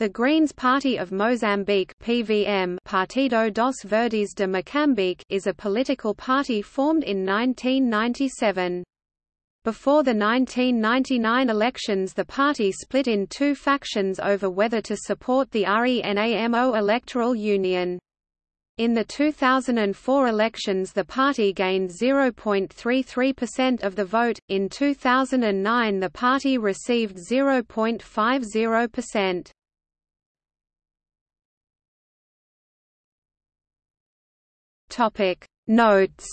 The Greens Party of Mozambique (PVM) Partido dos Verdes de Moçambique is a political party formed in 1997. Before the 1999 elections the party split in two factions over whether to support the RENAMO electoral union. In the 2004 elections the party gained 0.33% of the vote, in 2009 the party received 0.50%. Topic. Notes